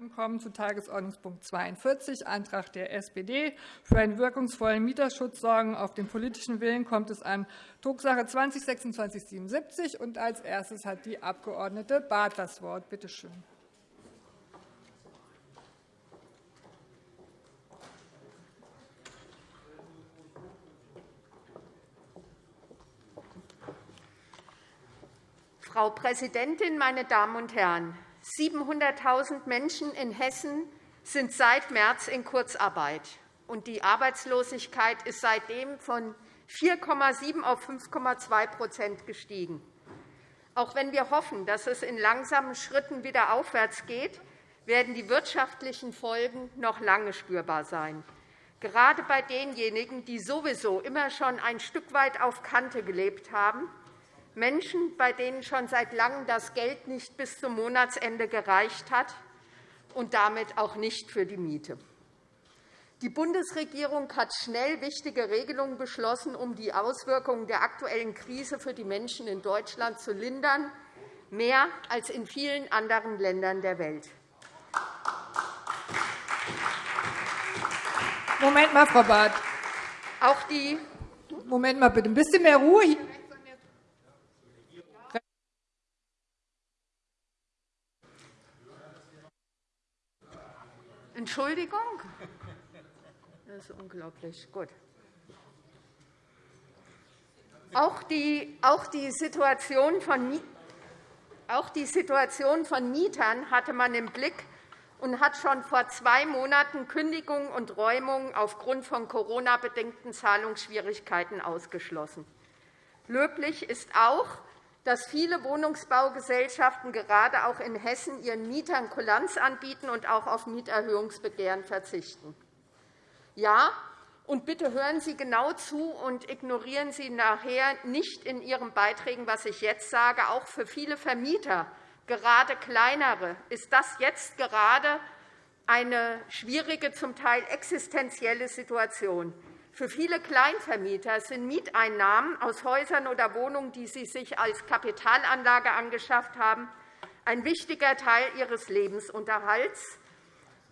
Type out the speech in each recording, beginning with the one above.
und kommen zu Tagesordnungspunkt 42, Antrag der SPD. Für einen wirkungsvollen Mieterschutz sorgen. Auf den politischen Willen kommt es an. Drucksache 20-2677. Und als erstes hat die Abg. Barth das Wort. Bitte schön. Frau Präsidentin, meine Damen und Herren! 700.000 Menschen in Hessen sind seit März in Kurzarbeit, und die Arbeitslosigkeit ist seitdem von 4,7 auf 5,2% gestiegen. Auch wenn wir hoffen, dass es in langsamen Schritten wieder aufwärts geht, werden die wirtschaftlichen Folgen noch lange spürbar sein. Gerade bei denjenigen, die sowieso immer schon ein Stück weit auf Kante gelebt haben, Menschen, bei denen schon seit Langem das Geld nicht bis zum Monatsende gereicht hat und damit auch nicht für die Miete. Die Bundesregierung hat schnell wichtige Regelungen beschlossen, um die Auswirkungen der aktuellen Krise für die Menschen in Deutschland zu lindern, mehr als in vielen anderen Ländern der Welt. Moment mal, Frau Barth. Auch die Moment mal bitte, ein bisschen mehr Ruhe Entschuldigung? Das ist unglaublich. Gut. Auch die, auch die Situation von auch die Situation von Mietern hatte man im Blick und hat schon vor zwei Monaten Kündigungen und Räumungen aufgrund von Corona-bedingten Zahlungsschwierigkeiten ausgeschlossen. Löblich ist auch, dass viele Wohnungsbaugesellschaften gerade auch in Hessen ihren Mietern Kulanz anbieten und auch auf Mieterhöhungsbegehren verzichten. Ja, und bitte hören Sie genau zu und ignorieren Sie nachher nicht in Ihren Beiträgen, was ich jetzt sage. Auch für viele Vermieter, gerade kleinere, ist das jetzt gerade eine schwierige, zum Teil existenzielle Situation. Für viele Kleinvermieter sind Mieteinnahmen aus Häusern oder Wohnungen, die sie sich als Kapitalanlage angeschafft haben, ein wichtiger Teil ihres Lebensunterhalts.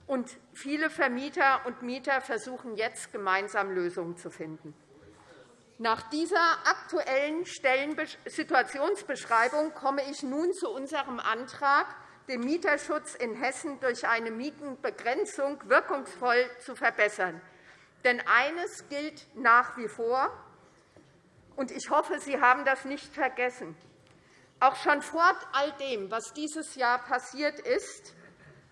Und viele Vermieter und Mieter versuchen jetzt, gemeinsam Lösungen zu finden. Nach dieser aktuellen Situationsbeschreibung komme ich nun zu unserem Antrag, den Mieterschutz in Hessen durch eine Mietenbegrenzung wirkungsvoll zu verbessern. Denn eines gilt nach wie vor, und ich hoffe, Sie haben das nicht vergessen. Auch schon vor all dem, was dieses Jahr passiert ist,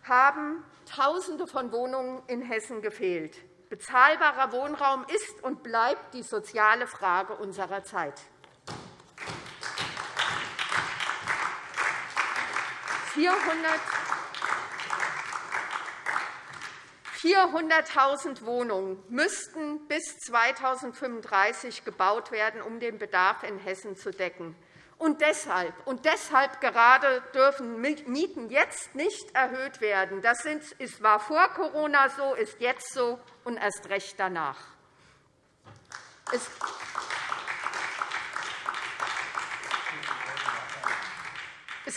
haben Tausende von Wohnungen in Hessen gefehlt. Bezahlbarer Wohnraum ist und bleibt die soziale Frage unserer Zeit. 400.000 Wohnungen müssten bis 2035 gebaut werden, um den Bedarf in Hessen zu decken. Und deshalb, und deshalb gerade dürfen Mieten jetzt nicht erhöht werden. Das war vor Corona so, ist jetzt so und erst recht danach. Es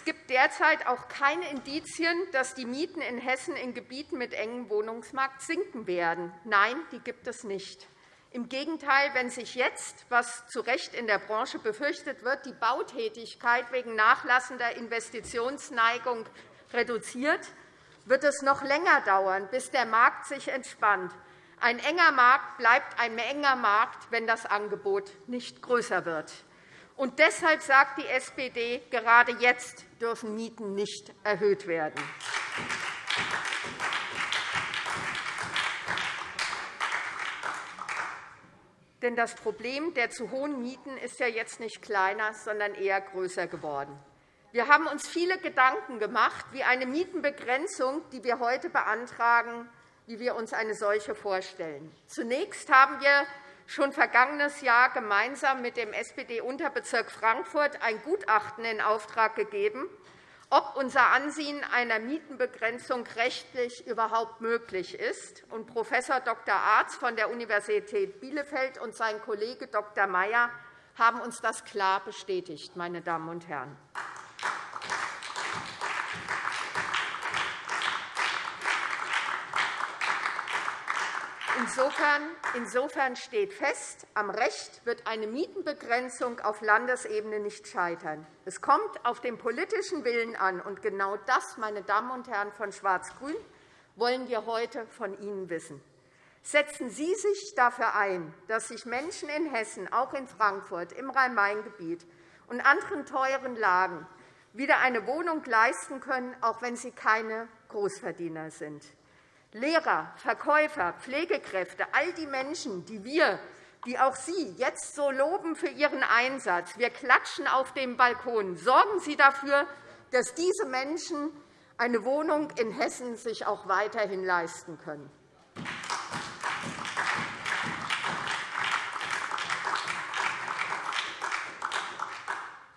gibt derzeit auch keine Indizien, dass die Mieten in Hessen in Gebieten mit engem Wohnungsmarkt sinken werden. Nein, die gibt es nicht. Im Gegenteil, wenn sich jetzt, was zu Recht in der Branche befürchtet wird, die Bautätigkeit wegen nachlassender Investitionsneigung reduziert, wird es noch länger dauern, bis der Markt sich entspannt. Ein enger Markt bleibt ein enger Markt, wenn das Angebot nicht größer wird. Und deshalb sagt die SPD, gerade jetzt dürfen Mieten nicht erhöht werden. Denn das Problem der zu hohen Mieten ist ja jetzt nicht kleiner, sondern eher größer geworden. Wir haben uns viele Gedanken gemacht, wie eine Mietenbegrenzung, die wir heute beantragen, wie wir uns eine solche vorstellen. Zunächst haben wir schon vergangenes Jahr gemeinsam mit dem SPD-Unterbezirk Frankfurt ein Gutachten in Auftrag gegeben, ob unser Ansehen einer Mietenbegrenzung rechtlich überhaupt möglich ist. Und Prof. Dr. Arz von der Universität Bielefeld und sein Kollege Dr. Mayer haben uns das klar bestätigt. Meine Damen und Herren. Insofern, steht fest, am Recht wird eine Mietenbegrenzung auf Landesebene nicht scheitern. Es kommt auf den politischen Willen an. Und genau das, meine Damen und Herren von Schwarz-Grün, wollen wir heute von Ihnen wissen. Setzen Sie sich dafür ein, dass sich Menschen in Hessen, auch in Frankfurt, im Rhein-Main-Gebiet und anderen teuren Lagen wieder eine Wohnung leisten können, auch wenn sie keine Großverdiener sind. Lehrer, Verkäufer, Pflegekräfte, all die Menschen, die wir, die auch Sie jetzt so loben für Ihren Einsatz. Wir klatschen auf dem Balkon. Sorgen Sie dafür, dass diese Menschen eine Wohnung in Hessen sich auch weiterhin leisten können.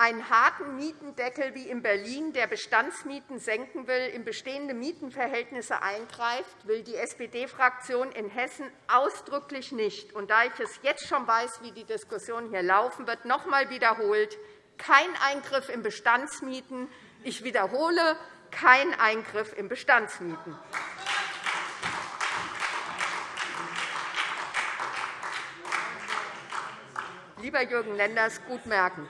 Einen harten Mietendeckel wie in Berlin, der Bestandsmieten senken will, in bestehende Mietenverhältnisse eingreift, will die SPD-Fraktion in Hessen ausdrücklich nicht. Und da ich es jetzt schon weiß, wie die Diskussion hier laufen wird, noch einmal wiederholt, kein Eingriff in Bestandsmieten. Ich wiederhole, kein Eingriff in Bestandsmieten. Lieber Jürgen Lenders, gut merken.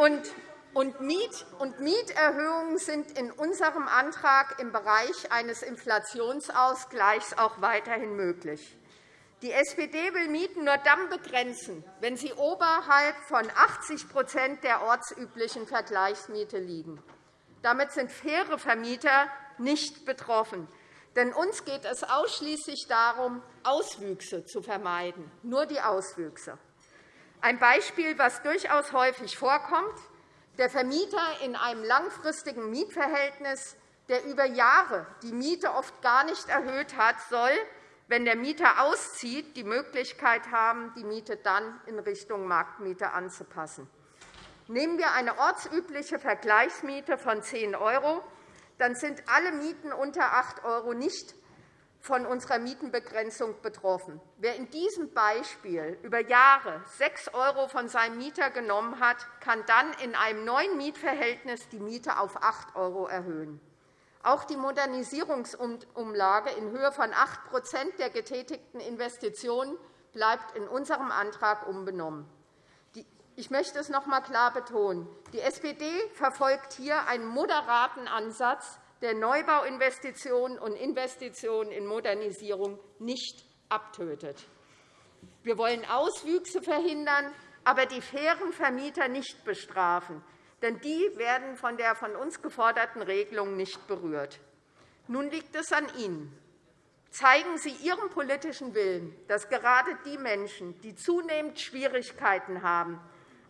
Und, Miet und Mieterhöhungen sind in unserem Antrag im Bereich eines Inflationsausgleichs auch weiterhin möglich. Die SPD will Mieten nur dann begrenzen, wenn sie oberhalb von 80% der ortsüblichen Vergleichsmiete liegen. Damit sind faire Vermieter nicht betroffen. Denn uns geht es ausschließlich darum, Auswüchse zu vermeiden, nur die Auswüchse. Ein Beispiel, das durchaus häufig vorkommt. Der Vermieter in einem langfristigen Mietverhältnis, der über Jahre die Miete oft gar nicht erhöht hat, soll, wenn der Mieter auszieht, die Möglichkeit haben, die Miete dann in Richtung Marktmiete anzupassen. Nehmen wir eine ortsübliche Vergleichsmiete von 10 €, dann sind alle Mieten unter 8 € nicht von unserer Mietenbegrenzung betroffen. Wer in diesem Beispiel über Jahre 6 € von seinem Mieter genommen hat, kann dann in einem neuen Mietverhältnis die Miete auf 8 € erhöhen. Auch die Modernisierungsumlage in Höhe von 8% der getätigten Investitionen bleibt in unserem Antrag unbenommen. Ich möchte es noch einmal klar betonen. Die SPD verfolgt hier einen moderaten Ansatz, der Neubauinvestitionen und Investitionen in Modernisierung nicht abtötet. Wir wollen Auswüchse verhindern, aber die fairen Vermieter nicht bestrafen, denn die werden von der von uns geforderten Regelung nicht berührt. Nun liegt es an Ihnen. Zeigen Sie Ihren politischen Willen, dass gerade die Menschen, die zunehmend Schwierigkeiten haben,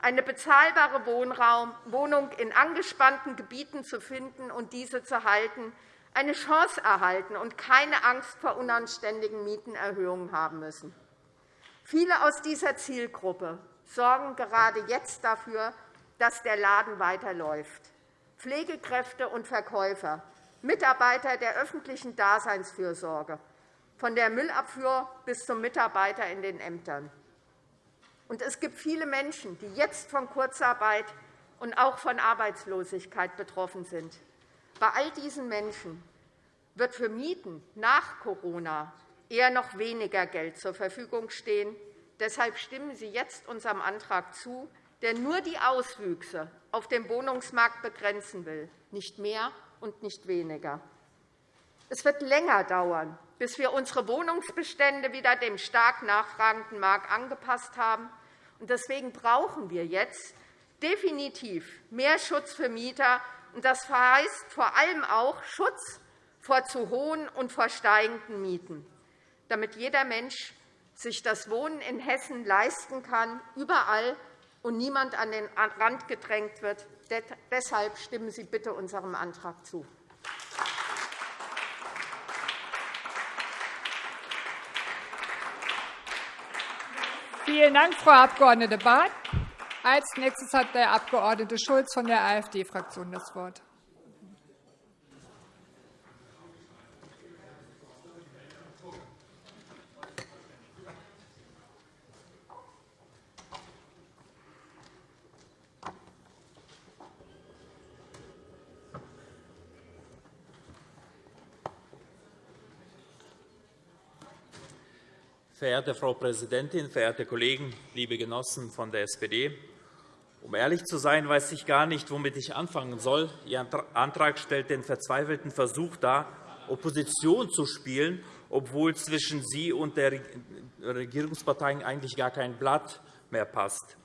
eine bezahlbare Wohnung in angespannten Gebieten zu finden und diese zu halten, eine Chance erhalten und keine Angst vor unanständigen Mietenerhöhungen haben müssen. Viele aus dieser Zielgruppe sorgen gerade jetzt dafür, dass der Laden weiterläuft. Pflegekräfte und Verkäufer, Mitarbeiter der öffentlichen Daseinsfürsorge, von der Müllabfuhr bis zum Mitarbeiter in den Ämtern. Und es gibt viele Menschen, die jetzt von Kurzarbeit und auch von Arbeitslosigkeit betroffen sind. Bei all diesen Menschen wird für Mieten nach Corona eher noch weniger Geld zur Verfügung stehen. Deshalb stimmen Sie jetzt unserem Antrag zu, der nur die Auswüchse auf dem Wohnungsmarkt begrenzen will, nicht mehr und nicht weniger. Es wird länger dauern, bis wir unsere Wohnungsbestände wieder dem stark nachfragenden Markt angepasst haben. Deswegen brauchen wir jetzt definitiv mehr Schutz für Mieter. Das heißt vor allem auch Schutz vor zu hohen und vor steigenden Mieten, damit jeder Mensch sich das Wohnen in Hessen leisten kann, überall, und niemand an den Rand gedrängt wird. Deshalb stimmen Sie bitte unserem Antrag zu. Vielen Dank, Frau Abg. Barth. Als nächstes hat der Abg. Schulz von der AfD-Fraktion das Wort. Verehrte Frau Präsidentin, verehrte Kollegen, liebe Genossen von der SPD! Um ehrlich zu sein, weiß ich gar nicht, womit ich anfangen soll. Ihr Antrag stellt den verzweifelten Versuch dar, Opposition zu spielen, obwohl zwischen Sie und der Regierungsparteien eigentlich gar kein Blatt mehr passt.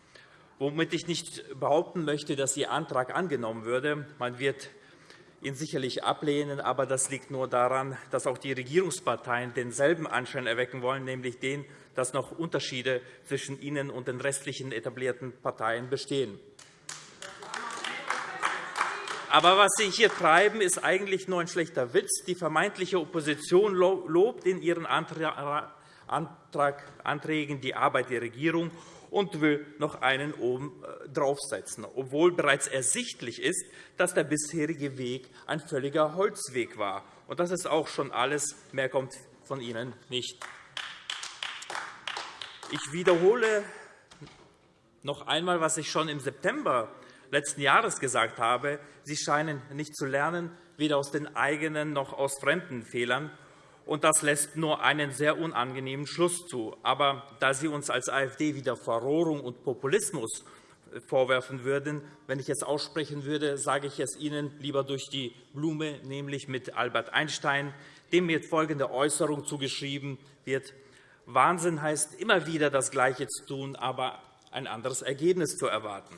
Womit ich nicht behaupten möchte, dass Ihr Antrag angenommen würde. Man wird ihn sicherlich ablehnen. Aber das liegt nur daran, dass auch die Regierungsparteien denselben Anschein erwecken wollen, nämlich den, dass noch Unterschiede zwischen ihnen und den restlichen etablierten Parteien bestehen. Aber was Sie hier treiben, ist eigentlich nur ein schlechter Witz. Die vermeintliche Opposition lobt in ihren Anträgen die Arbeit der Regierung und will noch einen oben äh, draufsetzen, obwohl bereits ersichtlich ist, dass der bisherige Weg ein völliger Holzweg war. Und das ist auch schon alles. Mehr kommt von Ihnen nicht. Ich wiederhole noch einmal, was ich schon im September letzten Jahres gesagt habe. Sie scheinen nicht zu lernen, weder aus den eigenen noch aus fremden Fehlern und das lässt nur einen sehr unangenehmen Schluss zu. Aber da Sie uns als AfD wieder Verrohrung und Populismus vorwerfen würden, wenn ich es aussprechen würde, sage ich es Ihnen lieber durch die Blume, nämlich mit Albert Einstein, dem mir folgende Äußerung zugeschrieben wird. Wahnsinn heißt immer wieder das Gleiche zu tun, aber ein anderes Ergebnis zu erwarten.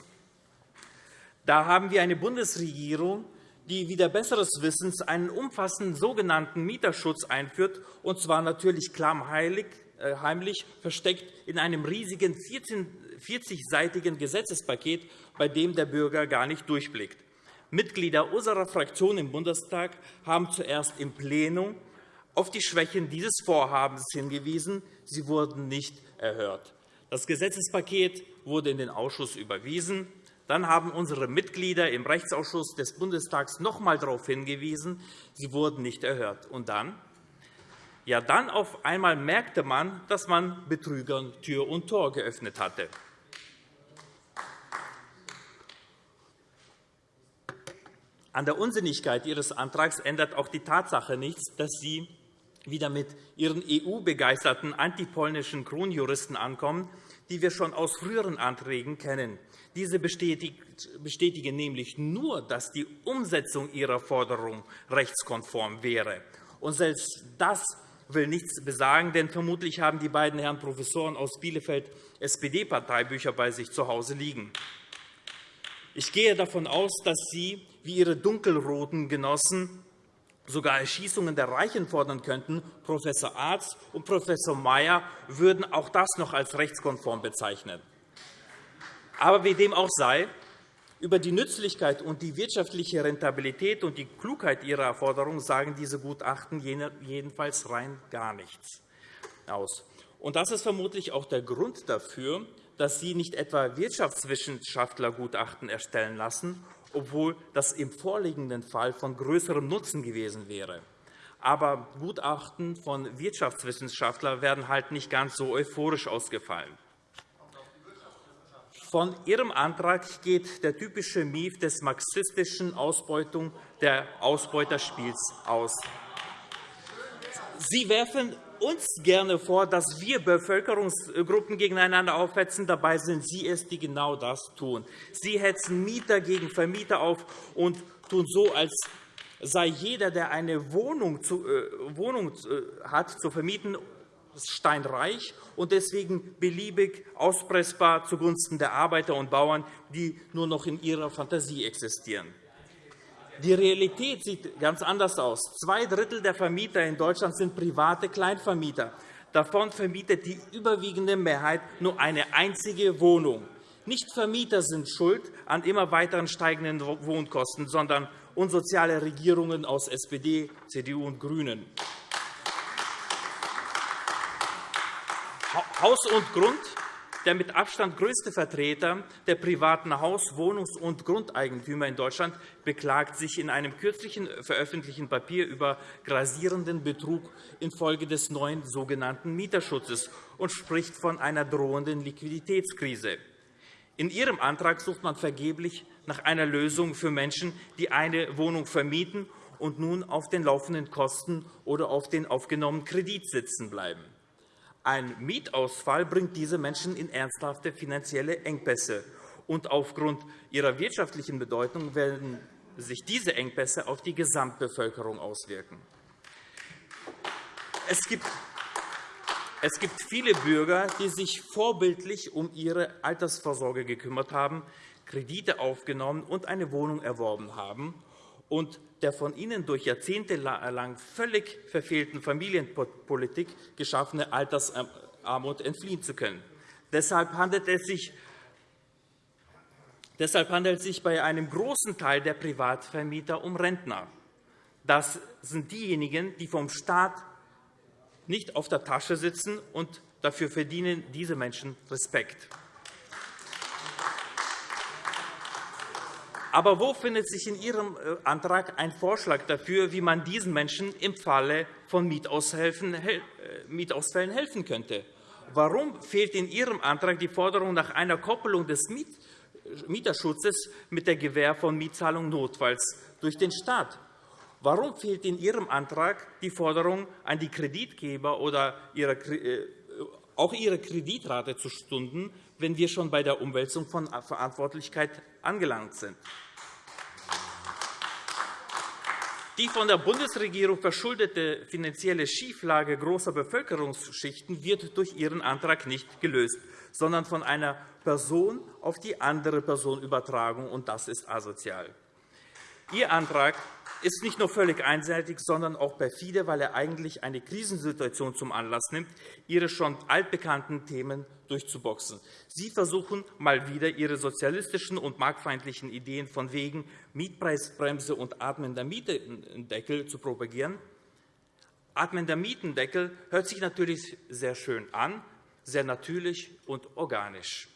Da haben wir eine Bundesregierung, die wieder besseres Wissens einen umfassenden sogenannten Mieterschutz einführt, und zwar natürlich klammheimlich äh, versteckt in einem riesigen 40-seitigen Gesetzespaket, bei dem der Bürger gar nicht durchblickt. Mitglieder unserer Fraktion im Bundestag haben zuerst im Plenum auf die Schwächen dieses Vorhabens hingewiesen. Sie wurden nicht erhört. Das Gesetzespaket wurde in den Ausschuss überwiesen. Dann haben unsere Mitglieder im Rechtsausschuss des Bundestags noch einmal darauf hingewiesen, sie wurden nicht erhört. Und dann? Ja, dann auf einmal merkte man, dass man Betrügern Tür und Tor geöffnet hatte. An der Unsinnigkeit Ihres Antrags ändert auch die Tatsache nichts, dass Sie wieder mit Ihren EU-begeisterten antipolnischen Kronjuristen ankommen, die wir schon aus früheren Anträgen kennen. Diese bestätigen nämlich nur, dass die Umsetzung ihrer Forderung rechtskonform wäre. Und selbst das will nichts besagen, denn vermutlich haben die beiden Herren Professoren aus Bielefeld SPD-Parteibücher bei sich zu Hause liegen. Ich gehe davon aus, dass Sie, wie Ihre dunkelroten Genossen, sogar Erschießungen der Reichen fordern könnten. Prof. Arzt und Prof. Mayer würden auch das noch als rechtskonform bezeichnen. Aber wie dem auch sei, über die Nützlichkeit und die wirtschaftliche Rentabilität und die Klugheit Ihrer Forderung sagen diese Gutachten jedenfalls rein gar nichts aus. Das ist vermutlich auch der Grund dafür, dass Sie nicht etwa Wirtschaftswissenschaftlergutachten erstellen lassen, obwohl das im vorliegenden Fall von größerem Nutzen gewesen wäre. Aber Gutachten von Wirtschaftswissenschaftlern werden halt nicht ganz so euphorisch ausgefallen. Von Ihrem Antrag geht der typische Mief des marxistischen Ausbeutung der Ausbeuterspiels aus. Sie werfen uns gerne vor, dass wir Bevölkerungsgruppen gegeneinander aufhetzen. Dabei sind Sie es, die genau das tun. Sie hetzen Mieter gegen Vermieter auf und tun so, als sei jeder, der eine Wohnung, zu, äh, Wohnung äh, hat, zu vermieten, steinreich und deswegen beliebig auspressbar zugunsten der Arbeiter und Bauern, die nur noch in ihrer Fantasie existieren. Die Realität sieht ganz anders aus. Zwei Drittel der Vermieter in Deutschland sind private Kleinvermieter. Davon vermietet die überwiegende Mehrheit nur eine einzige Wohnung. Nicht Vermieter sind schuld an immer weiteren steigenden Wohnkosten, sondern unsoziale Regierungen aus SPD, CDU und GRÜNEN. Haus und Grund, der mit Abstand größte Vertreter der privaten Haus-, Wohnungs- und Grundeigentümer in Deutschland, beklagt sich in einem kürzlichen veröffentlichten Papier über grasierenden Betrug infolge des neuen sogenannten Mieterschutzes und spricht von einer drohenden Liquiditätskrise. In Ihrem Antrag sucht man vergeblich nach einer Lösung für Menschen, die eine Wohnung vermieten und nun auf den laufenden Kosten oder auf den aufgenommenen Kredit sitzen bleiben. Ein Mietausfall bringt diese Menschen in ernsthafte finanzielle Engpässe. Und aufgrund ihrer wirtschaftlichen Bedeutung werden sich diese Engpässe auf die Gesamtbevölkerung auswirken. Es gibt es gibt viele Bürger, die sich vorbildlich um ihre Altersvorsorge gekümmert haben, Kredite aufgenommen und eine Wohnung erworben haben und der von ihnen durch Jahrzehnte lang völlig verfehlten Familienpolitik geschaffene Altersarmut entfliehen zu können. Deshalb handelt es sich Deshalb handelt es sich bei einem großen Teil der Privatvermieter um Rentner. Das sind diejenigen, die vom Staat nicht auf der Tasche sitzen, und dafür verdienen diese Menschen Respekt. Aber wo findet sich in Ihrem äh, Antrag ein Vorschlag dafür, wie man diesen Menschen im Falle von äh, Mietausfällen helfen könnte? Warum fehlt in Ihrem Antrag die Forderung nach einer Koppelung des Mieterschutzes mit der Gewähr von Mietzahlungen notfalls durch den Staat? Warum fehlt in Ihrem Antrag die Forderung an die Kreditgeber oder äh, auch ihre Kreditrate zu stunden, wenn wir schon bei der Umwälzung von Verantwortlichkeit angelangt sind? Die von der Bundesregierung verschuldete finanzielle Schieflage großer Bevölkerungsschichten wird durch Ihren Antrag nicht gelöst, sondern von einer Person auf die andere Person übertragen, und das ist asozial. Ihr Antrag ist nicht nur völlig einseitig, sondern auch perfide, weil er eigentlich eine Krisensituation zum Anlass nimmt, Ihre schon altbekannten Themen durchzuboxen. Sie versuchen mal wieder, Ihre sozialistischen und marktfeindlichen Ideen von wegen Mietpreisbremse und atmender Mietendeckel zu propagieren. Atmender Mietendeckel hört sich natürlich sehr schön an, sehr natürlich und organisch.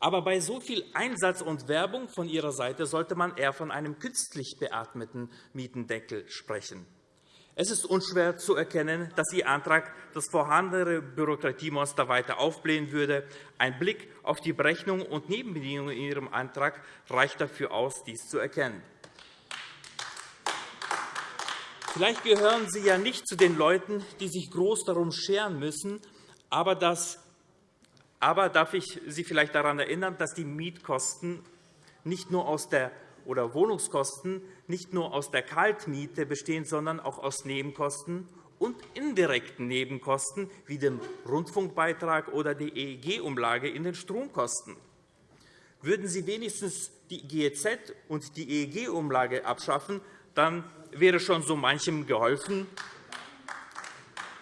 Aber bei so viel Einsatz und Werbung von Ihrer Seite sollte man eher von einem künstlich beatmeten Mietendeckel sprechen. Es ist unschwer zu erkennen, dass Ihr Antrag das vorhandene Bürokratiemonster weiter aufblähen würde. Ein Blick auf die Berechnungen und Nebenbedingungen in Ihrem Antrag reicht dafür aus, dies zu erkennen. Vielleicht gehören Sie ja nicht zu den Leuten, die sich groß darum scheren müssen, aber das aber darf ich Sie vielleicht daran erinnern, dass die Mietkosten nicht nur aus der oder Wohnungskosten nicht nur aus der Kaltmiete bestehen, sondern auch aus Nebenkosten und indirekten Nebenkosten wie dem Rundfunkbeitrag oder der EEG-Umlage in den Stromkosten. Würden Sie wenigstens die GEZ und die EEG-Umlage abschaffen, dann wäre schon so manchem geholfen,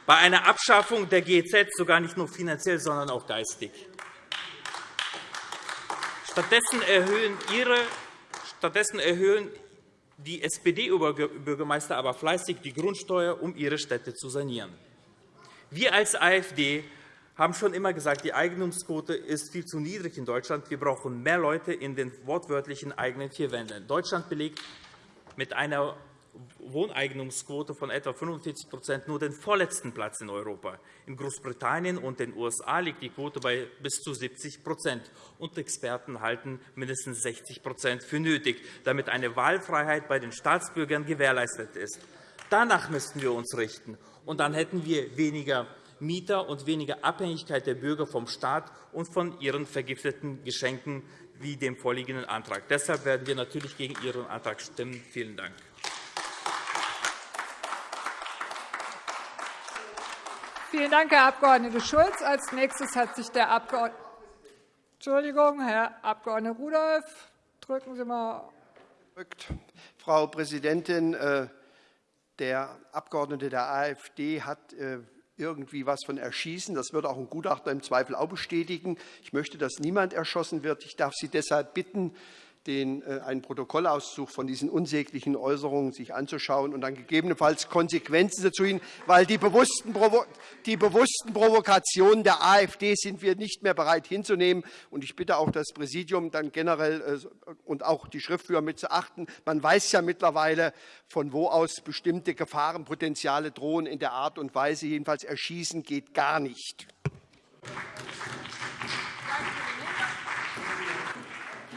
bei einer Abschaffung der GEZ sogar nicht nur finanziell, sondern auch geistig. Stattdessen erhöhen, ihre, stattdessen erhöhen die SPD-Bürgermeister aber fleißig die Grundsteuer, um ihre Städte zu sanieren. Wir als AfD haben schon immer gesagt, die Eignungsquote ist viel zu niedrig in Deutschland. Wir brauchen mehr Leute in den wortwörtlichen eigenen vier Wänden. Deutschland belegt mit einer Wohneignungsquote von etwa 45 nur den vorletzten Platz in Europa. In Großbritannien und den USA liegt die Quote bei bis zu 70 und Experten halten mindestens 60% für nötig, damit eine Wahlfreiheit bei den Staatsbürgern gewährleistet ist. Danach müssten wir uns richten, und dann hätten wir weniger Mieter und weniger Abhängigkeit der Bürger vom Staat und von ihren vergifteten Geschenken wie dem vorliegenden Antrag. Deshalb werden wir natürlich gegen Ihren Antrag stimmen. Vielen Dank. Vielen Dank, Herr Abg. Schulz. Als nächstes hat sich der Abg. Entschuldigung, Herr Abg. Rudolph. Drücken Sie mal. Frau Präsidentin, äh, der Abgeordnete der AfD hat äh, irgendwie was von Erschießen. Das wird auch ein Gutachter im Zweifel auch bestätigen. Ich möchte, dass niemand erschossen wird. Ich darf Sie deshalb bitten, den, äh, einen Protokollauszug von diesen unsäglichen Äußerungen sich anzuschauen und dann gegebenenfalls Konsequenzen zu ziehen, weil die bewussten, die bewussten Provokationen der AfD sind wir nicht mehr bereit hinzunehmen. Und ich bitte auch das Präsidium dann generell äh, und auch die Schriftführer mit zu achten. Man weiß ja mittlerweile, von wo aus bestimmte Gefahrenpotenziale drohen in der Art und Weise. Jedenfalls erschießen geht gar nicht.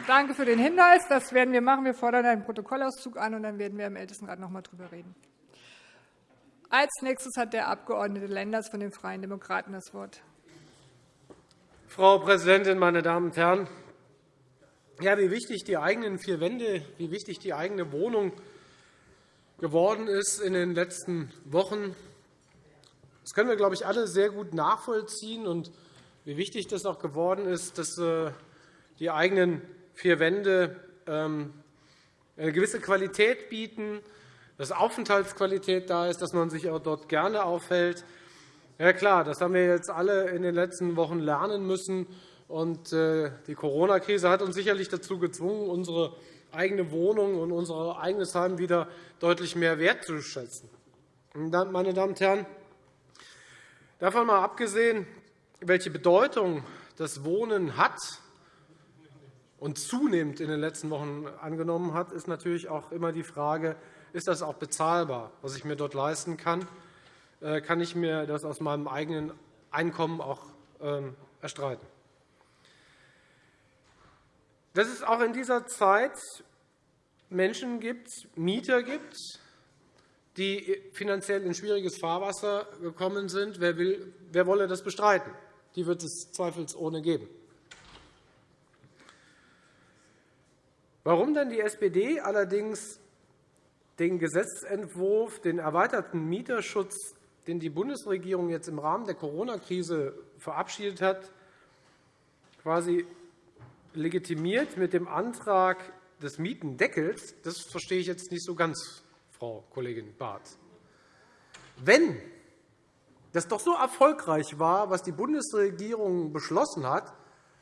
Danke für den Hinweis. Das werden wir machen. Wir fordern einen Protokollauszug an, und dann werden wir im Ältestenrat noch einmal darüber reden. Als nächstes hat der Abg. Lenders von den Freien Demokraten das Wort. Frau Präsidentin, meine Damen und Herren! Ja, wie wichtig die eigenen vier Wände, wie wichtig die eigene Wohnung geworden ist in den letzten Wochen, das können wir, glaube ich, alle sehr gut nachvollziehen. Und wie wichtig das auch geworden ist, dass äh, die eigenen vier Wände ähm, eine gewisse Qualität bieten, dass Aufenthaltsqualität da ist, dass man sich auch dort gerne aufhält. Ja, klar, das haben wir jetzt alle in den letzten Wochen lernen müssen. Und äh, die Corona-Krise hat uns sicherlich dazu gezwungen, unsere eigene Wohnung und unser eigenes Heim wieder deutlich mehr wertzuschätzen. Meine Damen und Herren, davon mal abgesehen, welche Bedeutung das Wohnen hat und zunehmend in den letzten Wochen angenommen hat, ist natürlich auch immer die Frage, ist das auch bezahlbar, was ich mir dort leisten kann? Äh, kann ich mir das aus meinem eigenen Einkommen auch ähm, erstreiten? Dass es auch in dieser Zeit Menschen gibt, Mieter gibt, die finanziell in schwieriges Fahrwasser gekommen sind. Wer, will, wer wolle das bestreiten? Die wird es zweifelsohne geben. Warum denn die SPD allerdings den Gesetzentwurf, den erweiterten Mieterschutz, den die Bundesregierung jetzt im Rahmen der Corona-Krise verabschiedet hat, quasi legitimiert mit dem Antrag des Mietendeckels, das verstehe ich jetzt nicht so ganz, Frau Kollegin Barth. Wenn das doch so erfolgreich war, was die Bundesregierung beschlossen hat,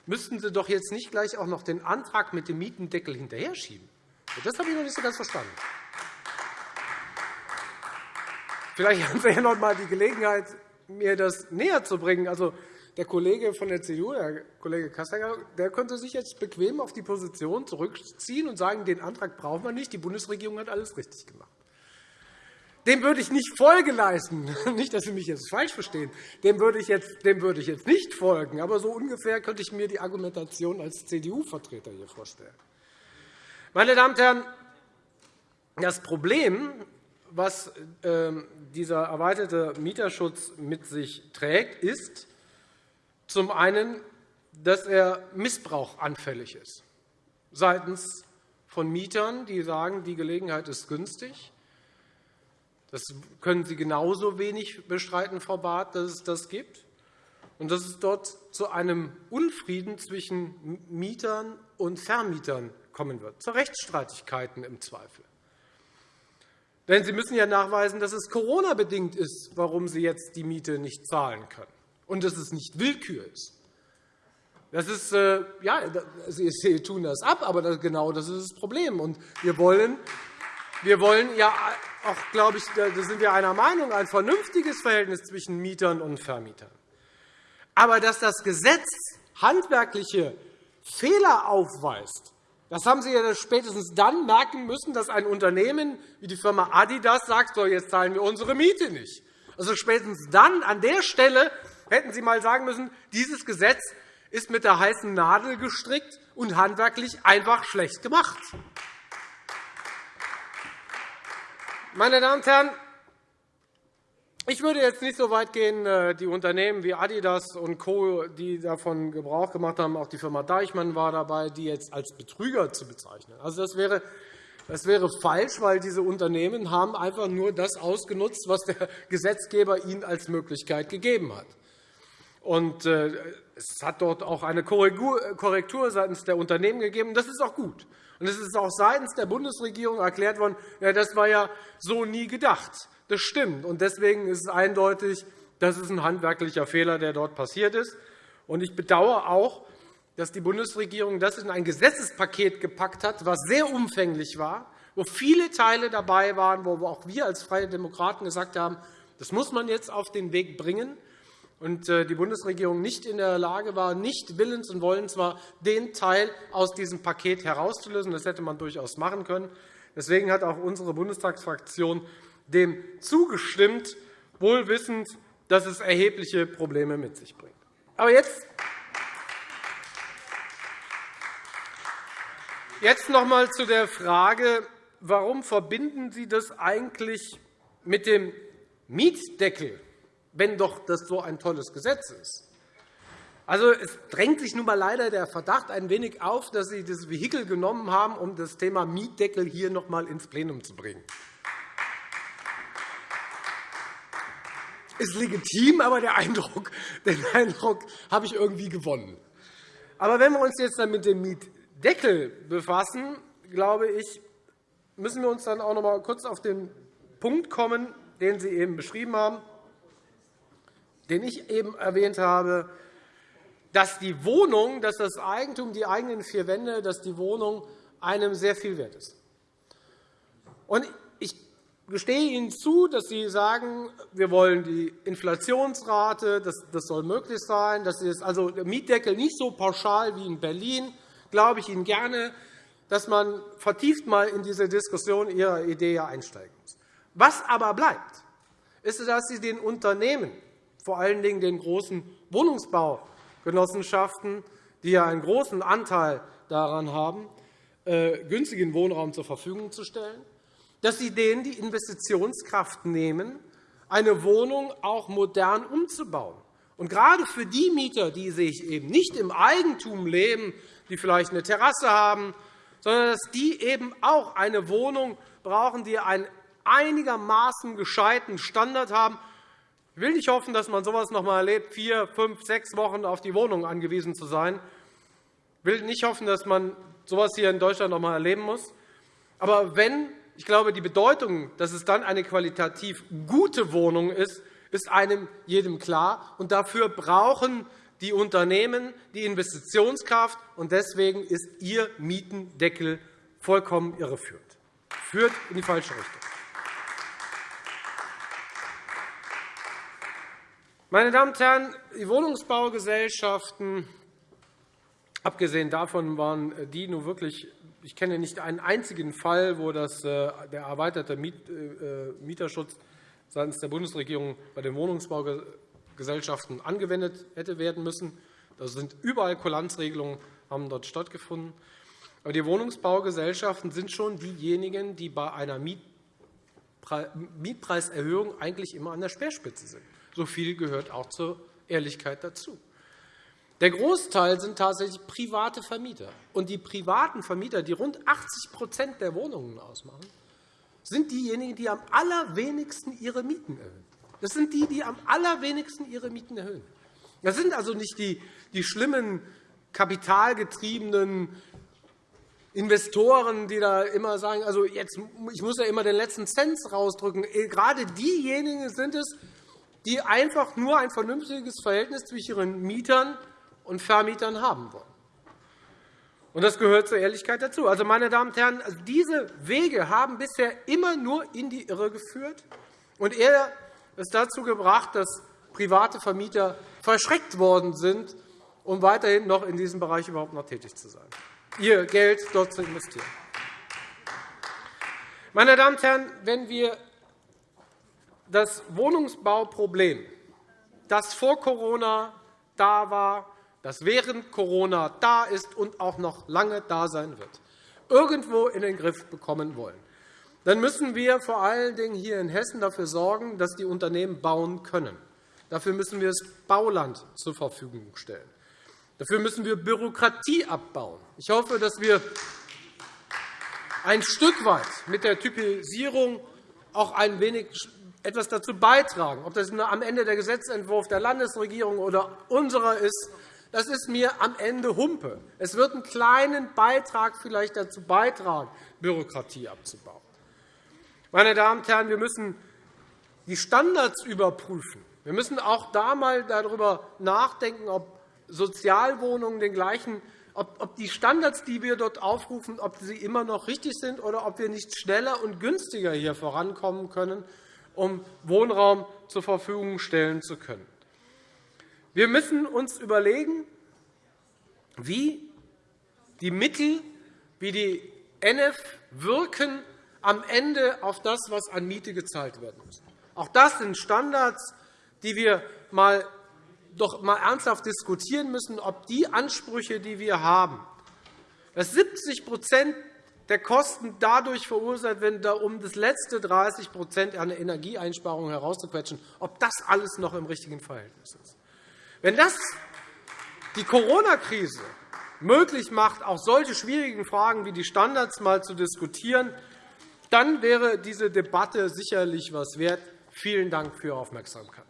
müssten Sie doch jetzt nicht gleich auch noch den Antrag mit dem Mietendeckel hinterher schieben. Das habe ich noch nicht so ganz verstanden. Vielleicht haben Sie ja noch einmal die Gelegenheit, mir das näher zu bringen. Also, der Kollege von der CDU, der Kollege Kassecker, der könnte sich jetzt bequem auf die Position zurückziehen und sagen, den Antrag brauchen wir nicht, die Bundesregierung hat alles richtig gemacht. Dem würde ich nicht Folge leisten. Nicht, dass Sie mich jetzt falsch verstehen. Dem würde ich jetzt, dem würde ich jetzt nicht folgen. Aber so ungefähr könnte ich mir die Argumentation als CDU-Vertreter hier vorstellen. Meine Damen und Herren, das Problem, was ähm, dieser erweiterte Mieterschutz mit sich trägt, ist zum einen, dass er missbrauchanfällig ist seitens von Mietern, die sagen, die Gelegenheit ist günstig, das können Sie genauso wenig bestreiten, Frau Barth, dass es das gibt. Und dass es dort zu einem Unfrieden zwischen Mietern und Vermietern kommen wird, zu Rechtsstreitigkeiten im Zweifel. Denn Sie müssen ja nachweisen, dass es Corona-bedingt ist, warum Sie jetzt die Miete nicht zahlen können, und dass es nicht Willkür ist. Das ist, äh, ja, Sie tun das ab, aber genau das ist das Problem. Und wir wollen, wir wollen ja auch, glaube ich, da sind wir einer Meinung, ein vernünftiges Verhältnis zwischen Mietern und Vermietern. Aber dass das Gesetz handwerkliche Fehler aufweist, das haben Sie ja spätestens dann merken müssen, dass ein Unternehmen wie die Firma Adidas sagt, so, jetzt zahlen wir unsere Miete nicht. Also spätestens dann, an der Stelle, hätten Sie einmal sagen müssen, dieses Gesetz ist mit der heißen Nadel gestrickt und handwerklich einfach schlecht gemacht. Meine Damen und Herren, ich würde jetzt nicht so weit gehen, äh, die Unternehmen wie Adidas und Co., die davon Gebrauch gemacht haben, auch die Firma Deichmann war dabei, die jetzt als Betrüger zu bezeichnen. Also, das wäre das wäre falsch, weil diese Unternehmen haben einfach nur das ausgenutzt, was der Gesetzgeber ihnen als Möglichkeit gegeben hat. Und äh, es hat dort auch eine Korrektur seitens der Unternehmen gegeben. Das ist auch gut. Und es ist auch seitens der Bundesregierung erklärt worden, ja, das war ja so nie gedacht. Das stimmt. Und deswegen ist es eindeutig, das ist ein handwerklicher Fehler, der dort passiert ist. Und ich bedauere auch, dass die Bundesregierung das in ein Gesetzespaket gepackt hat, was sehr umfänglich war, wo viele Teile dabei waren, wo auch wir als Freie Demokraten gesagt haben, das muss man jetzt auf den Weg bringen und äh, die Bundesregierung nicht in der Lage war, nicht willens und wollens war, den Teil aus diesem Paket herauszulösen. Das hätte man durchaus machen können. Deswegen hat auch unsere Bundestagsfraktion dem zugestimmt, wohl wissend, dass es erhebliche Probleme mit sich bringt. Aber jetzt Jetzt noch einmal zu der Frage, warum verbinden Sie das eigentlich mit dem Mietdeckel, wenn doch das so ein tolles Gesetz ist. Also, es drängt sich nun einmal leider der Verdacht ein wenig auf, dass Sie das Vehikel genommen haben, um das Thema Mietdeckel hier noch einmal ins Plenum zu bringen. ist legitim, aber der Eindruck, den Eindruck habe ich irgendwie gewonnen. Aber wenn wir uns jetzt dann mit dem Mietdeckel befassen, glaube ich, müssen wir uns dann auch noch einmal kurz auf den Punkt kommen, den Sie eben beschrieben haben, den ich eben erwähnt habe, dass die Wohnung, dass das Eigentum, die eigenen vier Wände, dass die Wohnung einem sehr viel wert ist. Und ich gestehe Ihnen zu, dass Sie sagen, wir wollen die Inflationsrate, das, das soll möglich sein, das ist also der Mietdeckel nicht so pauschal wie in Berlin, glaube ich Ihnen gerne, dass man vertieft mal in diese Diskussion Ihrer Idee einsteigen muss. Was aber bleibt, ist, dass Sie den Unternehmen, vor allen Dingen den großen Wohnungsbaugenossenschaften, die ja einen großen Anteil daran haben, äh, günstigen Wohnraum zur Verfügung zu stellen, dass Sie denen die Investitionskraft nehmen, eine Wohnung auch modern umzubauen. Und gerade für die Mieter, die sich eben nicht im Eigentum leben, die vielleicht eine Terrasse haben, sondern dass die eben auch eine Wohnung brauchen, die einen einigermaßen gescheiten Standard haben. Ich will nicht hoffen, dass man so etwas noch einmal erlebt, vier, fünf, sechs Wochen auf die Wohnung angewiesen zu sein. Ich will nicht hoffen, dass man so etwas hier in Deutschland noch einmal erleben muss. Aber wenn ich glaube, die Bedeutung, dass es dann eine qualitativ gute Wohnung ist, ist einem jedem klar. Und dafür brauchen die Unternehmen die Investitionskraft. Und deswegen ist Ihr Mietendeckel vollkommen irreführend, führt in die falsche Richtung. Meine Damen und Herren, die Wohnungsbaugesellschaften, abgesehen davon waren die nun wirklich ich kenne nicht einen einzigen Fall, wo das, äh, der erweiterte äh, Mieterschutz seitens der Bundesregierung bei den Wohnungsbaugesellschaften angewendet hätte werden müssen. Da sind überall Kulanzregelungen haben dort stattgefunden. Aber die Wohnungsbaugesellschaften sind schon diejenigen, die bei einer Mietpreiserhöhung eigentlich immer an der Speerspitze sind. So viel gehört auch zur Ehrlichkeit dazu. Der Großteil sind tatsächlich private Vermieter. Und die privaten Vermieter, die rund 80% der Wohnungen ausmachen, sind diejenigen, die am allerwenigsten ihre Mieten erhöhen. Das sind die, die am allerwenigsten ihre Mieten erhöhen. Das sind also nicht die, die schlimmen, kapitalgetriebenen Investoren, die da immer sagen, also jetzt, ich muss ja immer den letzten Cent rausdrücken. Gerade diejenigen sind es, die einfach nur ein vernünftiges Verhältnis zwischen ihren Mietern und Vermietern haben wollen. Und das gehört zur Ehrlichkeit dazu. Also, meine Damen und Herren, also diese Wege haben bisher immer nur in die Irre geführt und eher es dazu gebracht, dass private Vermieter verschreckt worden sind, um weiterhin noch in diesem Bereich überhaupt noch tätig zu sein, ihr Geld dort zu investieren. Meine Damen und Herren, wenn wir das Wohnungsbauproblem, das vor Corona da war, das während Corona da ist und auch noch lange da sein wird, irgendwo in den Griff bekommen wollen, dann müssen wir vor allen Dingen hier in Hessen dafür sorgen, dass die Unternehmen bauen können. Dafür müssen wir das Bauland zur Verfügung stellen. Dafür müssen wir Bürokratie abbauen. Ich hoffe, dass wir ein Stück weit mit der Typisierung auch ein wenig etwas dazu beitragen, ob das am Ende der Gesetzentwurf der Landesregierung oder unserer ist, das ist mir am Ende Humpe. Es wird einen kleinen Beitrag vielleicht dazu beitragen, Bürokratie abzubauen. Meine Damen und Herren, wir müssen die Standards überprüfen. Wir müssen auch da einmal darüber nachdenken, ob Sozialwohnungen den gleichen ob die Standards, die wir dort aufrufen, ob sie immer noch richtig sind oder ob wir nicht schneller und günstiger hier vorankommen können, um Wohnraum zur Verfügung stellen zu können. Wir müssen uns überlegen, wie die Mittel, wie die NF wirken am Ende auf das, was an Miete gezahlt werden muss. Auch das sind Standards, die wir mal, doch mal ernsthaft diskutieren müssen, ob die Ansprüche, die wir haben, dass 70 der Kosten dadurch verursacht werden, um das letzte 30% an Energieeinsparungen herauszuquetschen, ob das alles noch im richtigen Verhältnis ist. Wenn das die Corona-Krise möglich macht, auch solche schwierigen Fragen wie die Standards mal zu diskutieren, dann wäre diese Debatte sicherlich etwas wert. Vielen Dank für Ihre Aufmerksamkeit.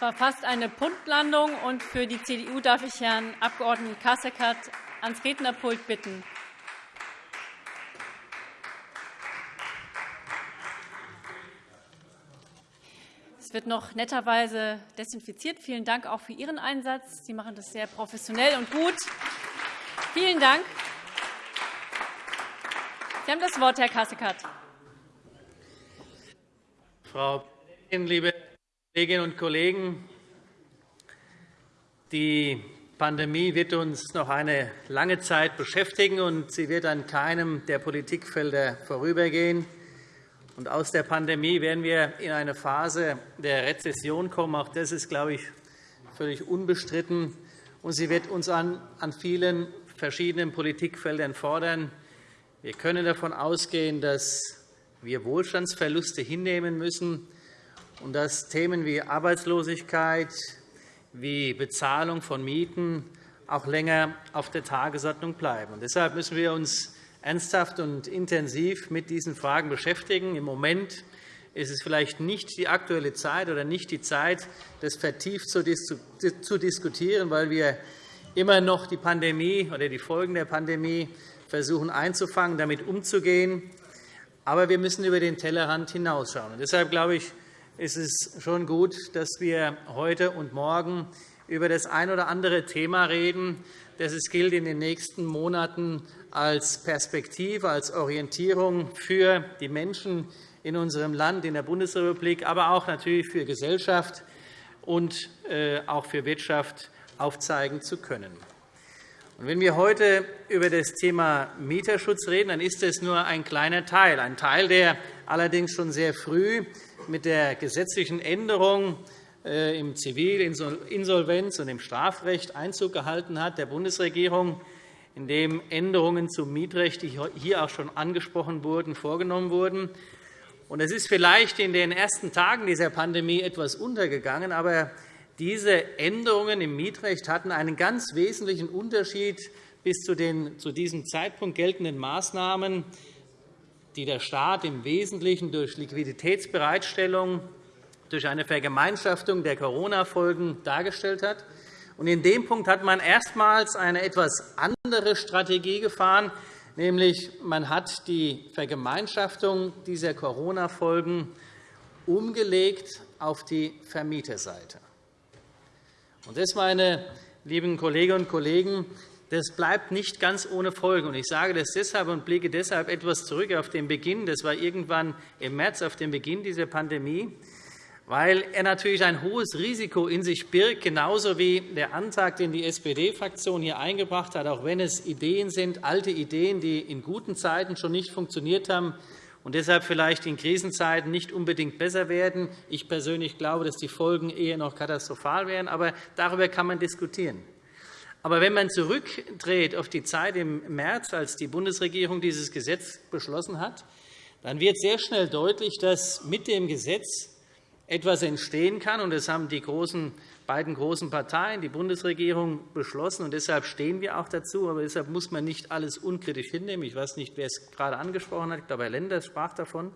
Es war fast eine Punktlandung. Und für die CDU darf ich Herrn Abg. Kasseckert ans Rednerpult bitten. Es wird noch netterweise desinfiziert. Vielen Dank auch für Ihren Einsatz. Sie machen das sehr professionell und gut. Vielen Dank. Sie haben das Wort, Herr Kasseckert. Frau Präsidentin, liebe Kolleginnen und Kollegen! Die Pandemie wird uns noch eine lange Zeit beschäftigen, und sie wird an keinem der Politikfelder vorübergehen. Aus der Pandemie werden wir in eine Phase der Rezession kommen. Auch das ist, glaube ich, völlig unbestritten. Und sie wird uns an vielen verschiedenen Politikfeldern fordern. Wir können davon ausgehen, dass wir Wohlstandsverluste hinnehmen müssen und dass Themen wie Arbeitslosigkeit, wie Bezahlung von Mieten auch länger auf der Tagesordnung bleiben. Deshalb müssen wir uns ernsthaft und intensiv mit diesen Fragen beschäftigen. Im Moment ist es vielleicht nicht die aktuelle Zeit oder nicht die Zeit, das vertieft zu diskutieren, weil wir immer noch die Pandemie oder die Folgen der Pandemie versuchen einzufangen, damit umzugehen. Aber wir müssen über den Tellerrand hinausschauen. Deshalb glaube ich, ist es schon gut, dass wir heute und morgen über das ein oder andere Thema reden, das es gilt, in den nächsten Monaten als Perspektive, als Orientierung für die Menschen in unserem Land, in der Bundesrepublik, aber auch natürlich für Gesellschaft und äh, auch für Wirtschaft aufzeigen zu können. Wenn wir heute über das Thema Mieterschutz reden, dann ist das nur ein kleiner Teil, ein Teil, der allerdings schon sehr früh mit der gesetzlichen Änderung äh, im Zivilinsolvenz- und im Strafrecht Einzug gehalten hat, der Bundesregierung, in dem Änderungen zum Mietrecht, die hier auch schon angesprochen wurden, vorgenommen wurden. Es ist vielleicht in den ersten Tagen dieser Pandemie etwas untergegangen, aber diese Änderungen im Mietrecht hatten einen ganz wesentlichen Unterschied bis zu den zu diesem Zeitpunkt geltenden Maßnahmen, die der Staat im Wesentlichen durch Liquiditätsbereitstellung durch eine Vergemeinschaftung der Corona-Folgen dargestellt hat. In dem Punkt hat man erstmals eine etwas andere Strategie gefahren, nämlich man hat die Vergemeinschaftung dieser Corona-Folgen umgelegt auf die Vermieterseite. Das, meine lieben Kolleginnen und Kollegen, das bleibt nicht ganz ohne Folgen. Ich sage das deshalb und blicke deshalb etwas zurück auf den Beginn. Das war irgendwann im März, auf den Beginn dieser Pandemie weil er natürlich ein hohes Risiko in sich birgt, genauso wie der Antrag, den die SPD-Fraktion hier eingebracht hat, auch wenn es Ideen sind, alte Ideen, die in guten Zeiten schon nicht funktioniert haben und deshalb vielleicht in Krisenzeiten nicht unbedingt besser werden. Ich persönlich glaube, dass die Folgen eher noch katastrophal wären, aber darüber kann man diskutieren. Aber wenn man zurückdreht auf die Zeit im März, als die Bundesregierung dieses Gesetz beschlossen hat, dann wird sehr schnell deutlich, dass mit dem Gesetz etwas entstehen kann. Und das haben die großen, beiden großen Parteien, die Bundesregierung, beschlossen. Und deshalb stehen wir auch dazu. Aber deshalb muss man nicht alles unkritisch hinnehmen. Ich weiß nicht, wer es gerade angesprochen hat. Ich glaube, Herr Lenders sprach davon.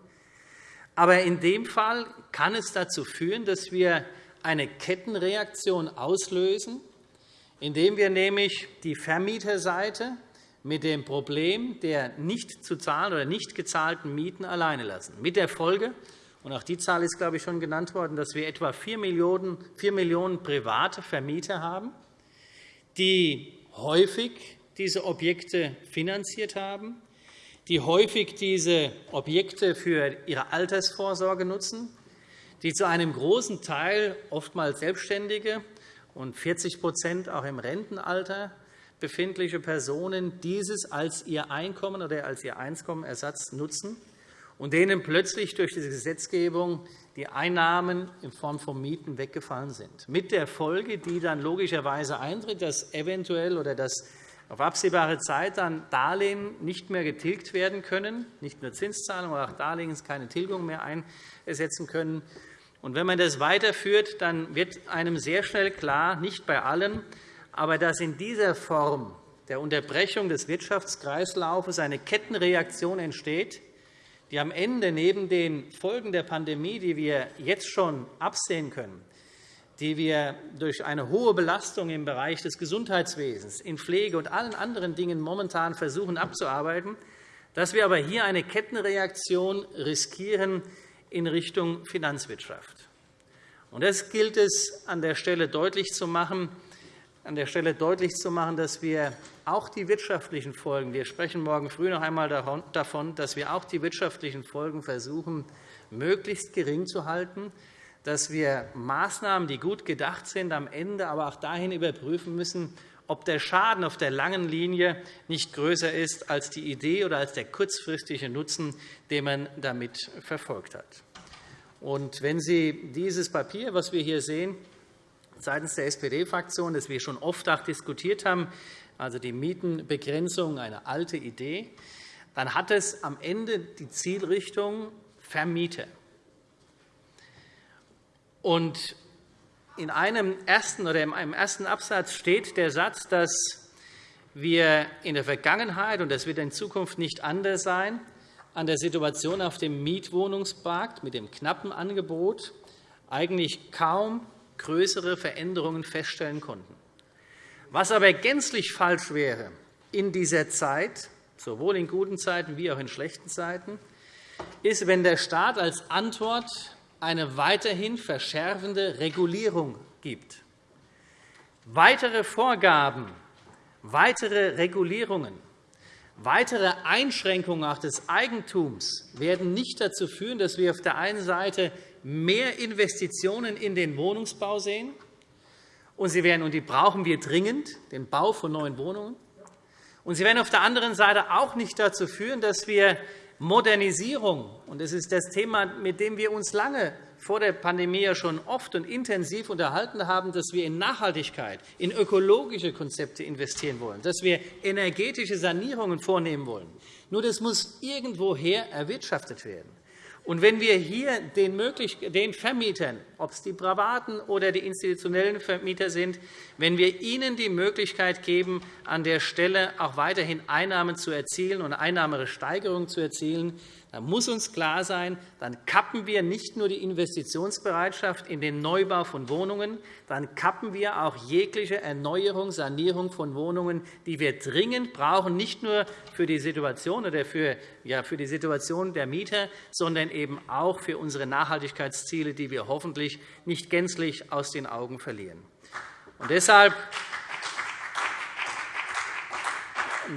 Aber in dem Fall kann es dazu führen, dass wir eine Kettenreaktion auslösen, indem wir nämlich die Vermieterseite mit dem Problem der nicht zu zahlen oder nicht gezahlten Mieten alleine lassen, mit der Folge, und auch die Zahl ist, glaube ich, schon genannt worden, dass wir etwa 4 Millionen, 4 Millionen private Vermieter haben, die häufig diese Objekte finanziert haben, die häufig diese Objekte für ihre Altersvorsorge nutzen, die zu einem großen Teil oftmals Selbstständige und 40% auch im Rentenalter befindliche Personen dieses als ihr Einkommen oder als ihr Einkommenersatz nutzen und denen plötzlich durch diese Gesetzgebung die Einnahmen in Form von Mieten weggefallen sind, mit der Folge, die dann logischerweise eintritt, dass eventuell oder dass auf absehbare Zeit dann Darlehen nicht mehr getilgt werden können, nicht nur Zinszahlungen, aber auch Darlehen keine Tilgung mehr einsetzen können. Und wenn man das weiterführt, dann wird einem sehr schnell klar, nicht bei allen, aber dass in dieser Form der Unterbrechung des Wirtschaftskreislaufes eine Kettenreaktion entsteht, die am Ende neben den Folgen der Pandemie, die wir jetzt schon absehen können, die wir durch eine hohe Belastung im Bereich des Gesundheitswesens, in Pflege und allen anderen Dingen momentan versuchen abzuarbeiten, dass wir aber hier eine Kettenreaktion riskieren in Richtung Finanzwirtschaft. Das gilt es an der Stelle deutlich zu machen, an der Stelle deutlich zu machen, dass wir auch die wirtschaftlichen Folgen, wir sprechen morgen früh noch einmal davon, dass wir auch die wirtschaftlichen Folgen versuchen, möglichst gering zu halten, dass wir Maßnahmen, die gut gedacht sind, am Ende aber auch dahin überprüfen müssen, ob der Schaden auf der langen Linie nicht größer ist als die Idee oder als der kurzfristige Nutzen, den man damit verfolgt hat. Und wenn Sie dieses Papier, was wir hier sehen, seitens der SPD-Fraktion, das wir schon oft auch diskutiert haben, also die Mietenbegrenzung, eine alte Idee, dann hat es am Ende die Zielrichtung Vermieter. Und in einem ersten oder in einem ersten Absatz steht der Satz, dass wir in der Vergangenheit, und das wird in Zukunft nicht anders sein, an der Situation auf dem Mietwohnungsmarkt mit dem knappen Angebot eigentlich kaum größere Veränderungen feststellen konnten. Was aber gänzlich falsch wäre in dieser Zeit, sowohl in guten Zeiten wie auch in schlechten Zeiten, ist, wenn der Staat als Antwort eine weiterhin verschärfende Regulierung gibt. Weitere Vorgaben, weitere Regulierungen, weitere Einschränkungen auch des Eigentums werden nicht dazu führen, dass wir auf der einen Seite mehr Investitionen in den Wohnungsbau sehen. Und sie werden, und die brauchen wir dringend, den Bau von neuen Wohnungen. Und sie werden auf der anderen Seite auch nicht dazu führen, dass wir Modernisierung, und das ist das Thema, mit dem wir uns lange vor der Pandemie schon oft und intensiv unterhalten haben, dass wir in Nachhaltigkeit, in ökologische Konzepte investieren wollen, dass wir energetische Sanierungen vornehmen wollen. Nur das muss irgendwoher erwirtschaftet werden. Und wenn wir hier den, den Vermietern, ob es die privaten oder die institutionellen Vermieter sind, wenn wir ihnen die Möglichkeit geben, an der Stelle auch weiterhin Einnahmen zu erzielen und Einnahmesteigerungen zu erzielen, dann muss uns klar sein, dann kappen wir nicht nur die Investitionsbereitschaft in den Neubau von Wohnungen, dann kappen wir auch jegliche Erneuerung, Sanierung von Wohnungen, die wir dringend brauchen, nicht nur für die Situation oder für, ja, für die Situation der Mieter, sondern eben auch für unsere Nachhaltigkeitsziele, die wir hoffentlich nicht gänzlich aus den Augen verlieren. Und deshalb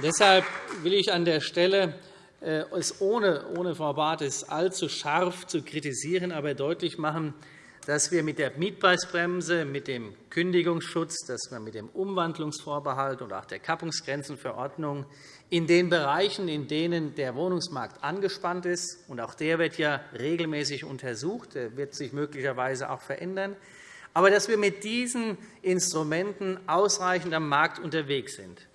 Deshalb will ich an der Stelle es ohne, ohne Frau Barth allzu scharf zu kritisieren, aber deutlich machen, dass wir mit der Mietpreisbremse, mit dem Kündigungsschutz, dass wir mit dem Umwandlungsvorbehalt und auch der Kappungsgrenzenverordnung in den Bereichen, in denen der Wohnungsmarkt angespannt ist, und auch der wird ja regelmäßig untersucht, der wird sich möglicherweise auch verändern, aber dass wir mit diesen Instrumenten ausreichend am Markt unterwegs sind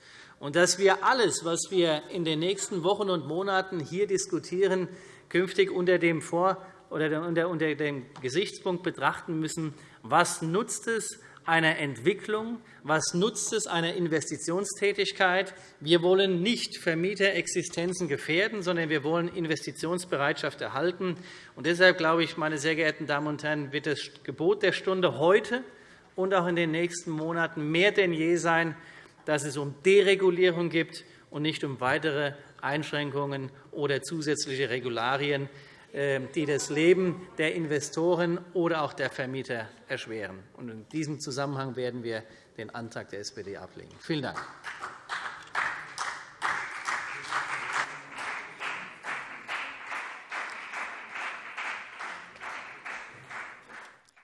und dass wir alles, was wir in den nächsten Wochen und Monaten hier diskutieren, künftig unter dem, Vor oder unter dem Gesichtspunkt betrachten müssen, was nutzt es einer Entwicklung, was nutzt es einer Investitionstätigkeit. Wir wollen nicht Vermieterexistenzen gefährden, sondern wir wollen Investitionsbereitschaft erhalten. Und deshalb glaube ich, meine sehr geehrten Damen und Herren, wird das Gebot der Stunde heute und auch in den nächsten Monaten mehr denn je sein, dass es um Deregulierung geht und nicht um weitere Einschränkungen oder zusätzliche Regularien, äh, die das Leben der Investoren oder auch der Vermieter erschweren. In diesem Zusammenhang werden wir den Antrag der SPD ablehnen. Vielen Dank.